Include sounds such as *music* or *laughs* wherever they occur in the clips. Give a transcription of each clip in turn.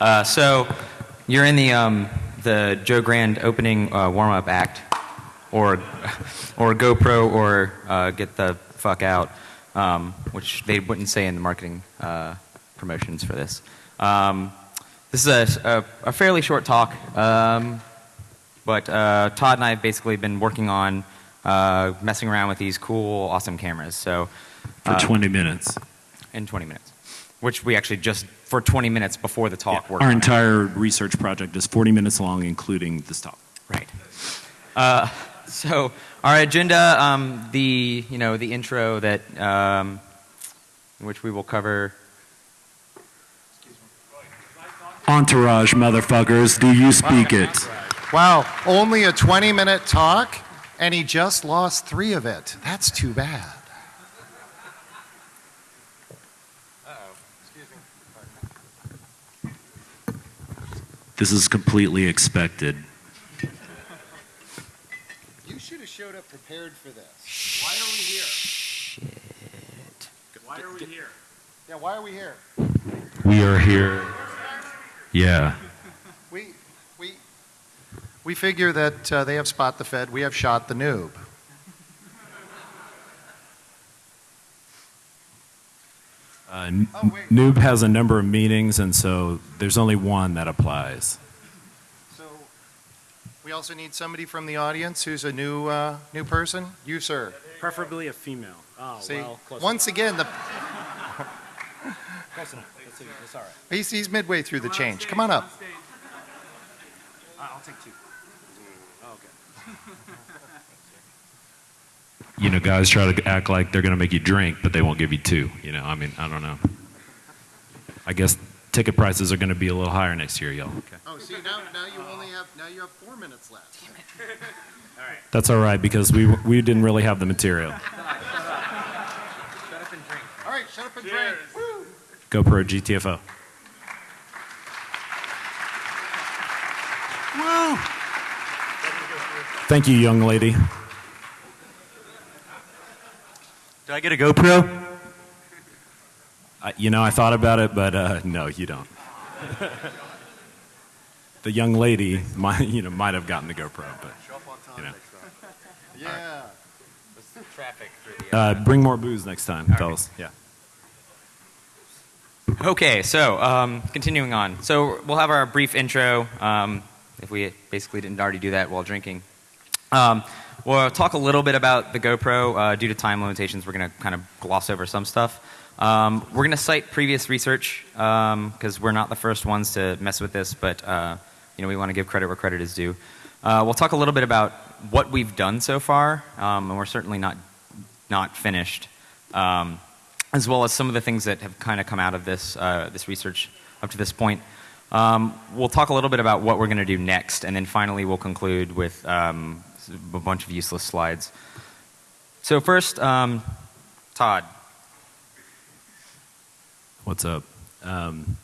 Uh, so you're in the um, the Joe Grand opening uh, warm up act, or or GoPro, or uh, get the fuck out, um, which they wouldn't say in the marketing uh, promotions for this. Um, this is a, a, a fairly short talk, um, but uh, Todd and I have basically been working on uh, messing around with these cool, awesome cameras. So For uh, 20 minutes. in 20 minutes, which we actually just for 20 minutes before the talk worked. Our on entire research project is 40 minutes long, including this talk. Right. Uh, so our agenda, um, the you know the intro that um, which we will cover. Entourage, motherfuckers, do you speak it? Wow, only a 20 minute talk, and he just lost three of it. That's too bad. This is completely expected. You should have showed up prepared for this. Why are we here? Shit. Why are we here? Yeah, why are we here? We are here. Yeah. We, we, we figure that uh, they have Spot the Fed, we have Shot the Noob. Uh, Oh, wait. Noob has a number of meetings, and so there's only one that applies. So we also need somebody from the audience who's a new, uh, new person. You, sir. Preferably a female. Oh, See, well, close once again, the, enough. Close enough. That's, that's all right. he's, he's midway through the change. Come on up. I- I'll take two. Oh, okay. *laughs* You know, guys try to act like they're going to make you drink, but they won't give you two. You know, I mean, I don't know. I guess ticket prices are going to be a little higher next year, y'all. Okay. Oh, see, now, now you only have, now you have four minutes left. *laughs* all right. That's all right because we we didn't really have the material. *laughs* Shut up and drink. All right, shut up and drink. Woo! GoPro GTFO. Woo! Thank you, young lady. Do I get a GoPro? I, you know, I thought about it, but uh, no, you don't. *laughs* the young lady might, you know, might have gotten the GoPro, but you know, Yeah. Traffic the. uh, bring more booze next time, fellas. Yeah. Okay, so um, continuing on. So we'll have our brief intro. Um, if we basically didn't already do that while drinking. Um, we'll talk a little bit about the GoPro. Uh, due to time limitations, we're going to kind of gloss over some stuff. Um, we're going to cite previous research because we're not the first ones to mess with this, but uh, you know we want to give credit where credit is due. Uh, we'll talk a little bit about what we've done so far, um, and we're certainly not not finished. Um, as well as some of the things that have kind of come out of this, uh, this research up to this point. Um, we'll talk a little bit about what we're going to do next, and then finally we'll conclude with a bunch of useless slides. So first, um, Todd. What's up? Um,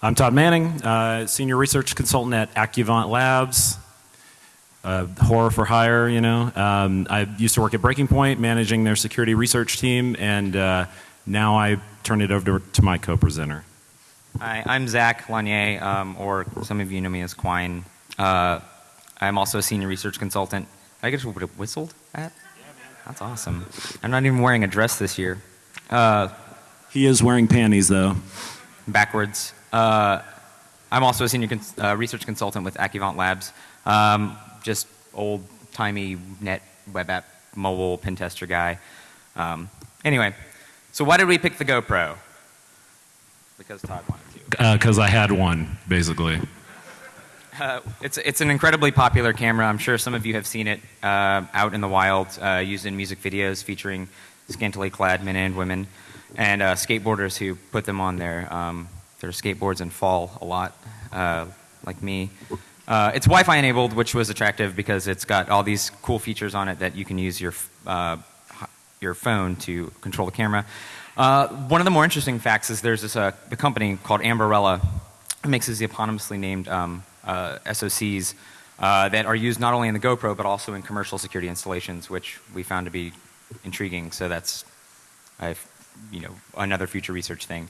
I'm Todd Manning, uh, senior research consultant at Accuvant Labs. Uh, horror for hire, you know. Um, I used to work at Breaking Point, managing their security research team, and uh, now I turn it over to, to my co-presenter. Hi, I'm Zach Lanier, um, or some of you know me as Quine. Uh, I'm also a senior research consultant. I get whistled at? That's awesome. I'm not even wearing a dress this year. Uh, He is wearing panties, though. backwards. Uh, I'm also a senior cons- uh, research consultant with Accuvant Labs. Um, just old timey net web app mobile pen tester guy. Um, anyway, so why did we pick the GoPro? Because Todd wanted to. Because I had one, basically. Uh, it's, it's an incredibly popular camera. I'm sure some of you have seen it uh, out in the wild, uh, used in music videos featuring scantily clad men and women, and uh, skateboarders who put them on their, um, their skateboards and fall a lot, uh, like me. It's Wi-Fi enabled, which was attractive because it's got all these cool features on it that you can use your, your phone to control the camera. One of the more interesting facts is there's this the company called Amberella it makes these eponymously named um, uh, SOCs uh, that are used not only in the GoPro but also in commercial security installations, which we found to be intriguing. So that's, I've, you know, another future research thing.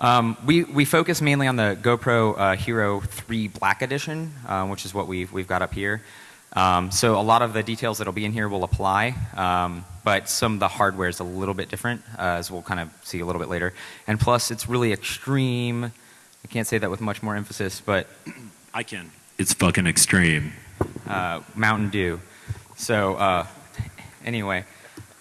Um, we, we focus mainly on the GoPro uh, Hero 3 Black Edition, uh, which is what we've, we've got up here. Um, so a lot of the details that'll be in here will apply, um, but some of the hardware is a little bit different, uh, as we'll kind of see a little bit later. And plus, it's really extreme. I can't say that with much more emphasis, but I can. It's fucking extreme. uh, Mountain Dew. So uh, anyway,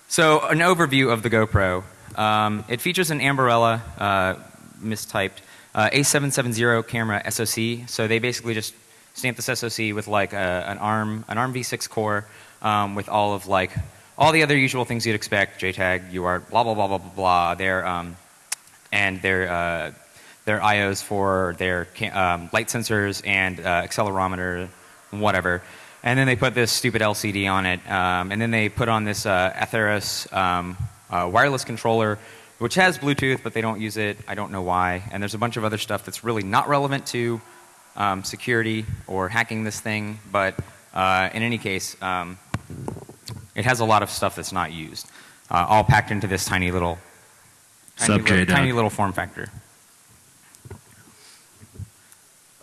so an overview of the GoPro. Um, it features an Ambarella, uh, mistyped, uh, A770 camera SoC. So they basically just stamped this SoC with like a, an ARM, an ARM V6 core, um, with all of like all the other usual things you'd expect, JTAG, UART, blah blah blah blah blah blah. Their um, and their uh, their IOs for their um, light sensors and uh, accelerometer, whatever. And then they put this stupid LCD on it. Um, and then they put on this uh, Atheros um, uh, wireless controller, which has Bluetooth, but they don't use it. I don't know why. And there's a bunch of other stuff that's really not relevant to um, security or hacking this thing. But uh, in any case, um, it has a lot of stuff that's not used, uh, all packed into this tiny little, tiny, little, tiny little form factor.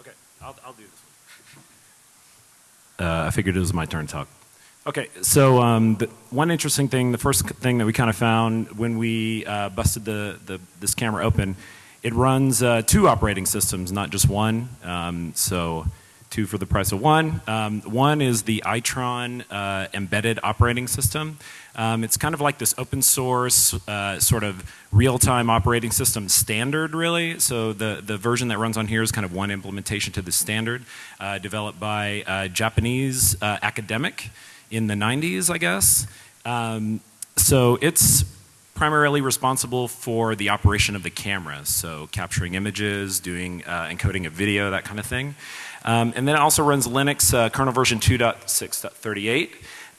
Okay, I'll, I'll do this one. Uh, I figured it was my turn to talk. Okay, so um, one interesting thing, the first thing that we kind of found when we uh, busted the, the, this camera open, it runs uh, two operating systems, not just one. Um, so two for the price of one. Um, one is the iTron uh, embedded operating system. Um, it's kind of like this open source uh, sort of real-time operating system standard, really. So the, the version that runs on here is kind of one implementation to the standard, uh, developed by a Japanese uh, academic in the 90s, I guess. Um, so it's primarily responsible for the operation of the camera, so capturing images, doing uh, encoding of video, that kind of thing. Um, and then it also runs Linux uh, kernel version 2.6.38.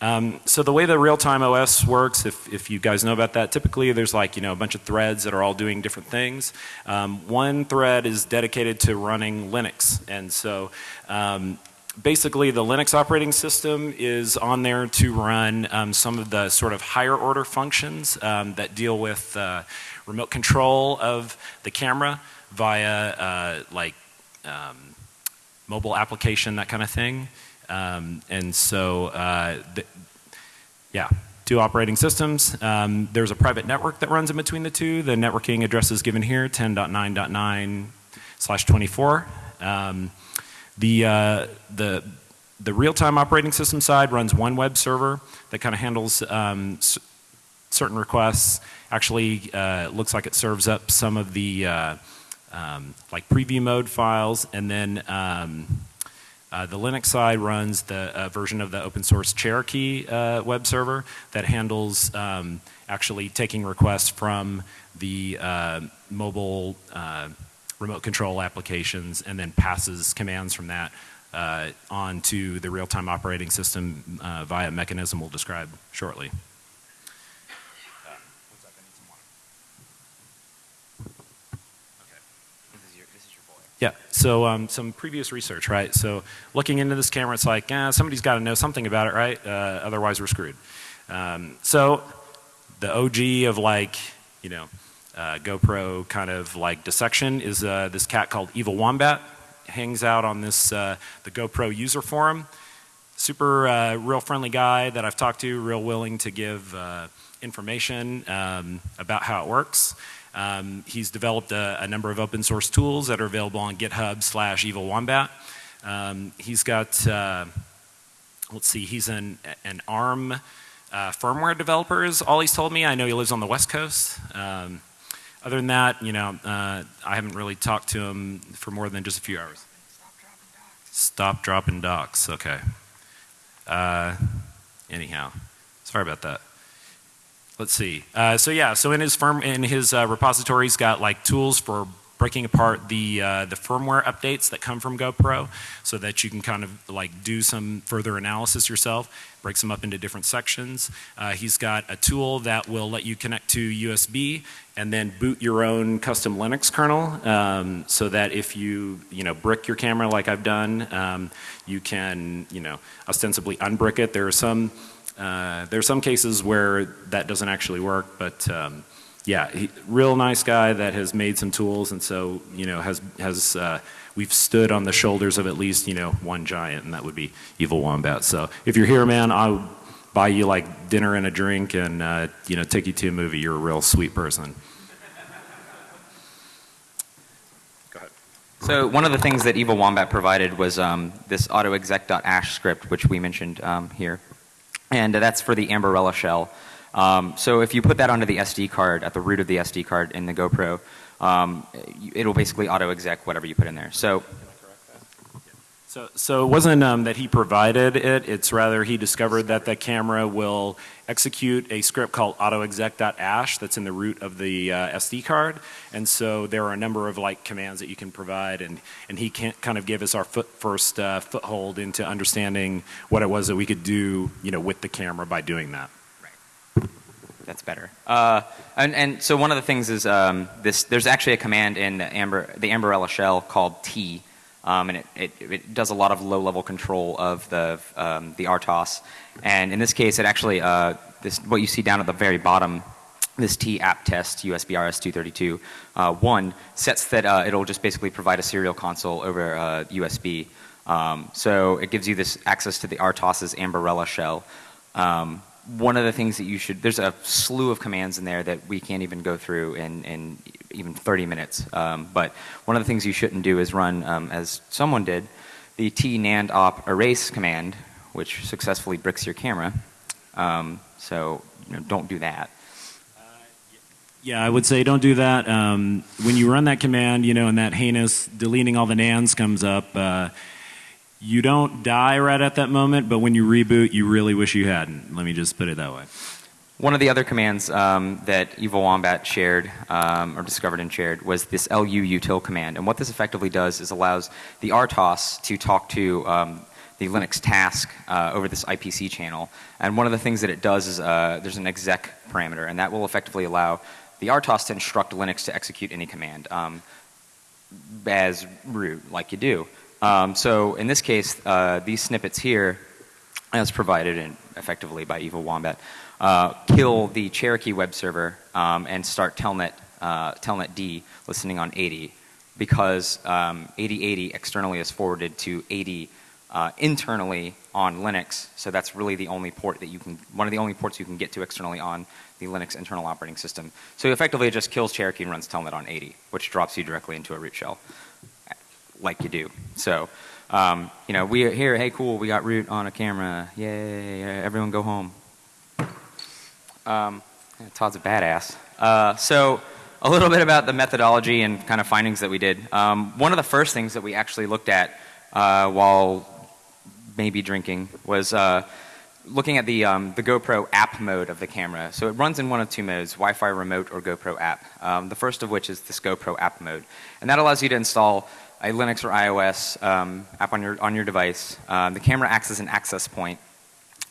Um, so the way the real-time OS works, if, if you guys know about that, typically there's like you know a bunch of threads that are all doing different things. Um, one thread is dedicated to running Linux, and so um, basically the Linux operating system is on there to run um, some of the sort of higher order functions um, that deal with uh, remote control of the camera via uh, like um, mobile application, that kind of thing. Um, and so, uh, th- yeah, two operating systems. Um, there's a private network that runs in between the two. The networking address is given here, 10.9.9 slash 24. Um, the, uh, the, the real-time operating system side runs one web server that kind of handles um, certain requests. Actually, uh, looks like it serves up some of the uh, um, like preview mode files, and then um, uh, the Linux side runs the uh, version of the open source Cherokee uh, web server that handles um, actually taking requests from the uh, mobile uh, remote control applications and then passes commands from that uh, onto the real-time operating system via a mechanism we'll describe shortly. This is your, this is your boy. Yeah. So um, some previous research, right? So looking into this camera, it's like, eh, somebody's got to know something about it, right? Uh, otherwise, we're screwed. Um, so the OG of like, you know, uh, GoPro kind of like dissection is uh, this cat called Evil Wombat. Hangs out on this uh, the GoPro user forum. Super uh, real friendly guy that I've talked to, real willing to give uh, information um, about how it works. Um, he's developed a, a number of open source tools that are available on GitHub slash Evil Wombat. Um, he's got, uh, let's see, he's an, an ARM uh, firmware developer is all he's told me. I know he lives on the West Coast. Um, other than that, you know, uh, I haven't really talked to him for more than just a few hours. Stop dropping docs. Okay. Uh, anyhow, sorry about that. Let's see. Uh, so yeah, so in his firm in his uh, repository, he's got like tools for breaking apart the uh, the firmware updates that come from GoPro, so that you can kind of like do some further analysis yourself. Breaks them up into different sections. Uh, he's got a tool that will let you connect to USB and then boot your own custom Linux kernel, um, so that if you you know brick your camera like I've done, um, you can you know ostensibly unbrick it. There are some uh, there are some cases where that doesn't actually work, but um, yeah, he, real nice guy that has made some tools, and so you know has has uh, we've stood on the shoulders of at least you know one giant, and that would be Evil Wombat. So if you're here, man, I'll buy you like dinner and a drink, and uh, you know take you to a movie. You're a real sweet person. So one of the things that Evil Wombat provided was um, this autoexec.ash script, which we mentioned um, here, and that's for the Amberella shell. Um, so if you put that onto the SD card at the root of the SD card in the GoPro, um, it'll basically autoexec whatever you put in there. So So, so it wasn't um, that he provided it, it's rather he discovered that the camera will execute a script called autoexec.ash that's in the root of the uh, SD card. And so there are a number of like commands that you can provide, and, and he can kind of gave us our foot, first uh, foothold into understanding what it was that we could do you know, with the camera by doing that. Right. That's better. Uh, and, and so one of the things is um, this. There's actually a command in the Amber, the Amberella shell called T, um, and it, it, it, does a lot of low-level control of the um, the RTOS. And in this case, it actually uh, this what you see down at the very bottom. This T app test USB RS232 uh, one sets that uh, it'll just basically provide a serial console over uh, USB. Um, so it gives you this access to the RTOS's Amberella shell. Um, one of the things that you should, there's a slew of commands in there that we can't even go through in, in even 30 minutes. Um, but one of the things you shouldn't do is run, um, as someone did, the tnand op erase command, which successfully bricks your camera. Um, so you know, don't do that. Yeah, I would say don't do that. Um, when you run that command, you know, and that heinous deleting all the nans comes up, uh, you don't die right at that moment, but when you reboot, you really wish you hadn't. Let me just put it that way. One of the other commands um, that Evil Wombat shared um, or discovered and shared was this lu util command. And what this effectively does is allows the RTOS to talk to um, the Linux task uh, over this IPC channel. And one of the things that it does is uh, there's an exec parameter, and that will effectively allow the RTOS to instruct Linux to execute any command um, as root, like you do. Um, so in this case, uh, these snippets here, as provided in, effectively by Evil Wombat, uh, kill the Cherokee web server um, and start Telnet, uh, Telnet D listening on 80 because um, 8080 externally is forwarded to 80 uh, internally on Linux. So that's really the only port that you can, one of the only ports you can get to externally on the Linux internal operating system. So effectively it just kills Cherokee and runs Telnet on 80, which drops you directly into a root shell like you do. So, um, you know, we here, hey, cool, we got root on a camera. Yay, everyone go home. Um, Todd's a badass. Uh, so, a little bit about the methodology and kind of findings that we did. Um, one of the first things that we actually looked at uh, while maybe drinking was uh, looking at the, um, the GoPro app mode of the camera. So it runs in one of two modes, Wi-Fi remote or GoPro app. Um, the first of which is this GoPro app mode. And that allows you to install a Linux or iOS um, app on your, on your device. Um, the camera acts as an access point.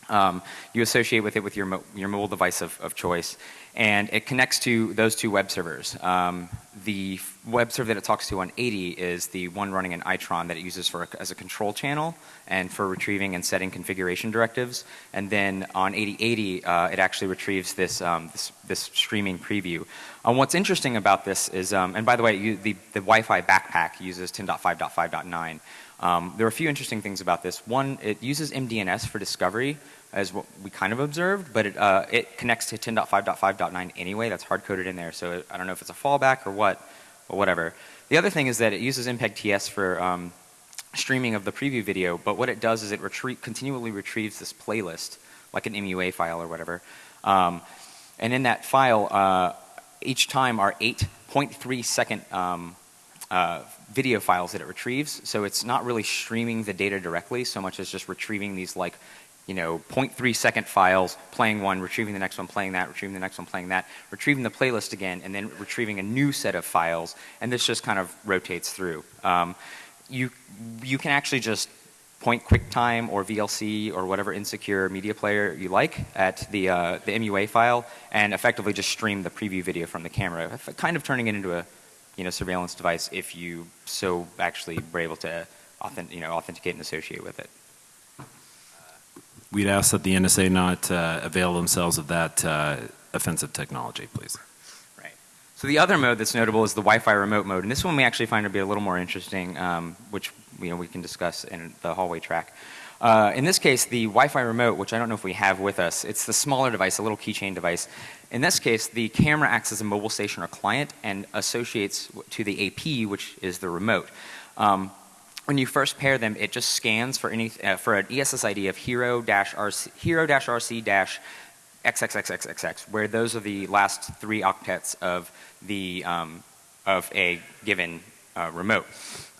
Um, you associate with it with your, mo your mobile device of, of choice and it connects to those two web servers. Um, the web server that it talks to on 80 is the one running in Itron that it uses for as a control channel and for retrieving and setting configuration directives. And then on 8080, uh, it actually retrieves this, um, this, this, streaming preview. Um, what's interesting about this is, um, and by the way, you, the, the Wi-Fi backpack uses 10.5.5.9. Um, there are a few interesting things about this. One, it uses MDNS for discovery, as what we kind of observed, but it, uh, it connects to 10.5.5.9 anyway. That's hard coded in there, so I don't know if it's a fallback or what, or whatever. The other thing is that it uses MPEG TS for um, streaming of the preview video, but what it does is it continually retrieves this playlist, like an MUA file or whatever. Um, and in that file, uh, each time are 8.3 second um, uh, video files that it retrieves. So it's not really streaming the data directly so much as just retrieving these like you know, 0.3 second files, playing one, retrieving the next one, playing that, retrieving the next one, playing that, retrieving the playlist again, and then retrieving a new set of files, and this just kind of rotates through. Um, you, you can actually just point QuickTime or VLC or whatever insecure media player you like at the, uh, the MUA file and effectively just stream the preview video from the camera, kind of turning it into a you know, surveillance device if you so actually were able to authentic, you know, authenticate and associate with it we'd ask that the NSA not uh, avail themselves of that uh, offensive technology, please. Right. So the other mode that's notable is the Wi-Fi remote mode, and this one we actually find to be a little more interesting, um, which you know we can discuss in the hallway track. Uh, in this case, the Wi-Fi remote, which I don't know if we have with us, it's the smaller device, a little keychain device. In this case, the camera acts as a mobile station or client and associates to the AP, which is the remote. Um, when you first pair them, it just scans for any uh, for an ESSID of hero-rc hero-rc XXXXXX, where those are the last three octets of the um, of a given uh, remote.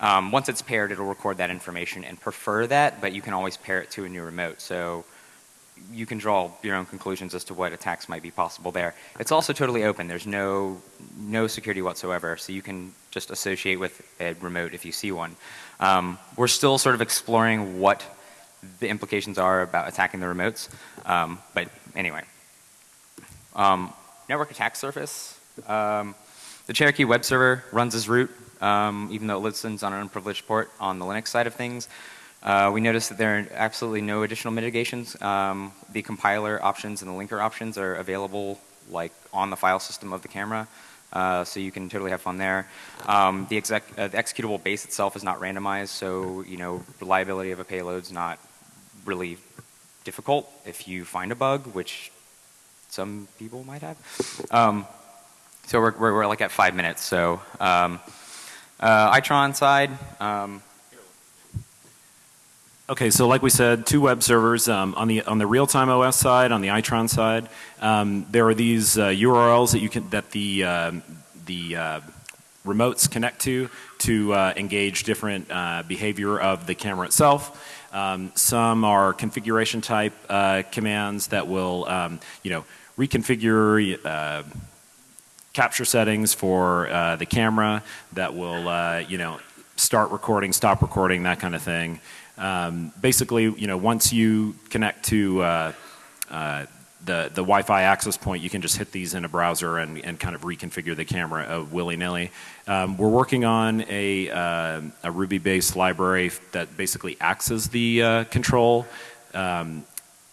Um, once it's paired, it'll record that information and prefer that, but you can always pair it to a new remote. So you can draw your own conclusions as to what attacks might be possible there. It's also totally open. There's no no security whatsoever, so you can just associate with a remote if you see one. Um, we're still sort of exploring what the implications are about attacking the remotes, um, but anyway. Um, network attack surface. Um, the Cherokee web server runs as root, um, even though it listens on an unprivileged port on the Linux side of things. Uh, we noticed that there are absolutely no additional mitigations. Um, the compiler options and the linker options are available like on the file system of the camera. Uh, so you can totally have fun there. Um, the, exec, uh, the, executable base itself is not randomized, so you know reliability of a payload is not really difficult if you find a bug, which some people might have. Um, so we're, we're, we're, like at five minutes. So um, uh, Itron side. Okay, so like we said, two web servers um, on the on the real-time OS side, on the Itron side. Um, there are these uh, URLs that you can that the um, the uh, remotes connect to to uh, engage different uh, behavior of the camera itself. Um, some are configuration type uh, commands that will, um, you know, reconfigure uh, capture settings for the camera that will, you know, start recording, stop recording, that kind of thing. Um, basically, you know, once you connect to uh, uh, the, the Wi-Fi access point, you can just hit these in a browser and, and kind of reconfigure the camera uh, willy-nilly. Um, we're working on a, uh, a Ruby-based library that basically acts as the uh, control. Um,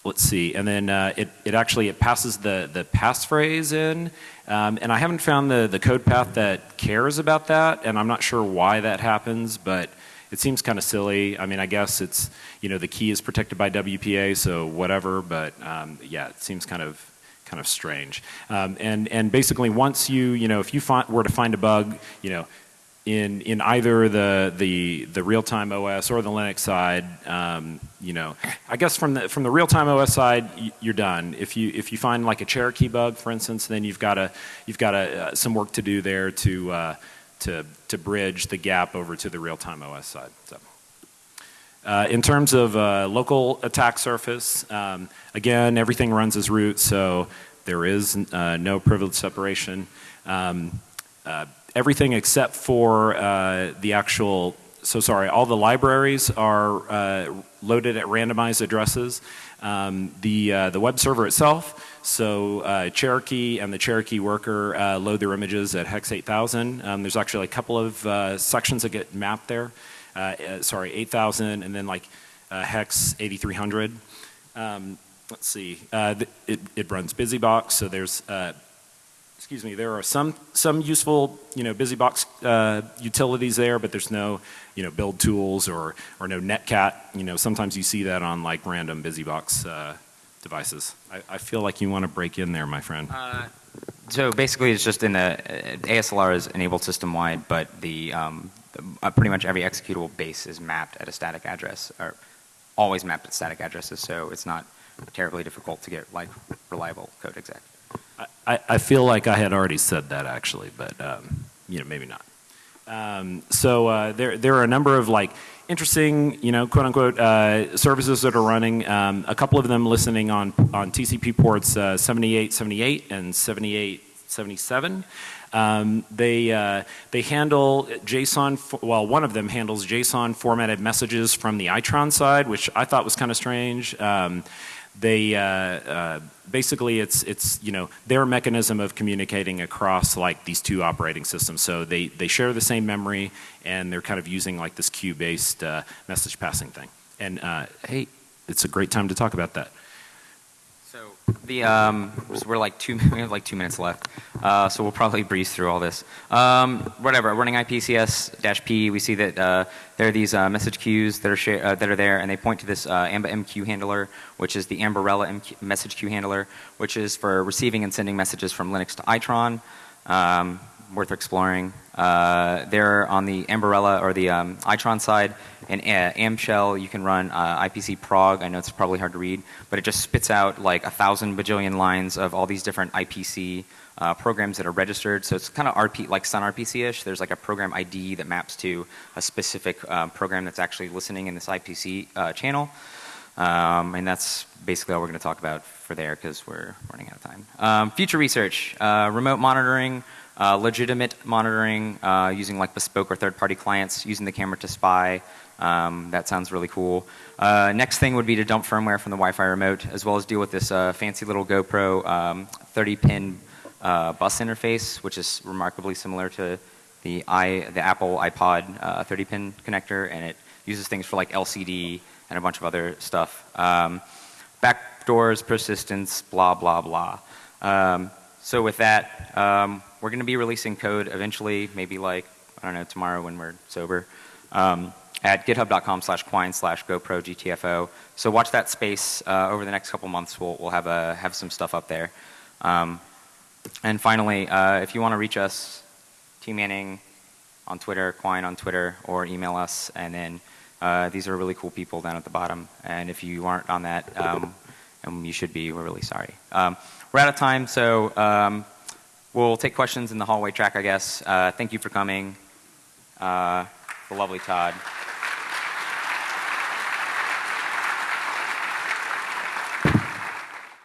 let's see, and then uh, it, it actually it passes the, the passphrase in, um, and I haven't found the, the code path that cares about that, and I'm not sure why that happens, but it seems kind of silly. I mean, I guess it's, you know, the key is protected by WPA, so whatever, but um, yeah, it seems kind of kind of strange. Um, and, and basically once you, you know, if you find, were to find a bug, you know, in in either the the the real time OS or the Linux side, um, you know, I guess from the from the real time OS side, you're done. If you if you find like a Cherokee bug, for instance, then you've got a you've got a, uh, some work to do there to uh, to to bridge the gap over to the real time OS side. So. Uh, in terms of uh, local attack surface, um, again, everything runs as root, so there is uh, no privilege separation. Um, uh, everything except for uh, the actual, so sorry, all the libraries are uh, loaded at randomized addresses. Um, the, the web server itself, so uh, Cherokee and the Cherokee worker uh, load their images at hex 8000. Um, there's actually a couple of uh, sections that get mapped there. sorry, 8000 and then like hex 8300. Um, let's see, it, it runs BusyBox, so there's excuse me, there are some, some useful, you know, BusyBox uh, utilities there, but there's no, you know, build tools or, or no netcat. You know, sometimes you see that on like random BusyBox uh, devices. I, I, feel like you want to break in there, my friend. Uh, so basically it's just in the, uh, ASLR is enabled system-wide, but the, um, the uh, pretty much every executable base is mapped at a static address, or always mapped at static addresses, so it's not terribly difficult to get like reliable code exec. I, I feel like I had already said that actually, but um, you know maybe not. Um, so uh, there there are a number of like interesting you know quote unquote uh, services that are running. Um, a couple of them listening on on TCP ports uh, 7878 and 7877. Um, they uh, they handle JSON. Well, one of them handles JSON formatted messages from the Itron side, which I thought was kind of strange. Um, they uh, uh, basically it's it's you know their mechanism of communicating across like these two operating systems. So they they share the same memory and they're kind of using like this queue based uh, message passing thing. And uh, hey, it's a great time to talk about that. So the um, so we're like two *laughs* we have like two minutes left, uh, so we'll probably breeze through all this. Um, whatever, running IPCS-P, we see that uh, there are these uh, message queues that are uh, that are there, and they point to this uh, AMBA MQ handler, which is the Amberella MQ, message queue handler, which is for receiving and sending messages from Linux to Itron. Um, worth exploring. Uh, there on the Amberella or the um, Itron side, in uh, AmShell, you can run uh, IPC prog. I know it's probably hard to read, but it just spits out like a thousand bajillion lines of all these different IPC uh, programs that are registered. So it's kind of RP, like Sun RPC-ish. There's like a program ID that maps to a specific uh, program that's actually listening in this IPC uh, channel. Um, and that's basically all we're going to talk about for there because we're running out of time. Um, future research, uh, remote monitoring, uh, legitimate monitoring uh, using like bespoke or third-party clients, using the camera to spy. Um, that sounds really cool. Uh, next thing would be to dump firmware from the Wi-Fi remote, as well as deal with this uh, fancy little GoPro 30-pin uh, bus interface, which is remarkably similar to the i the Apple iPod 30-pin connector, and it uses things for like LCD and a bunch of other stuff. Um, backdoors, persistence, blah blah blah. Um, so with that, um, we're going to be releasing code eventually, maybe like, I don't know, tomorrow when we're sober, um, at github.com slash quine slash GoPro GTFO. So watch that space uh, over the next couple months. We'll, we'll have, a, have some stuff up there. Um, and finally, uh, if you want to reach us, T Manning on Twitter, Quine on Twitter, or email us. And then uh, these are really cool people down at the bottom. And if you aren't on that, um, and you should be, we're really sorry. Um, we're out of time, so um, we'll take questions in the hallway track, I guess. Uh, thank you for coming. Uh, the lovely Todd.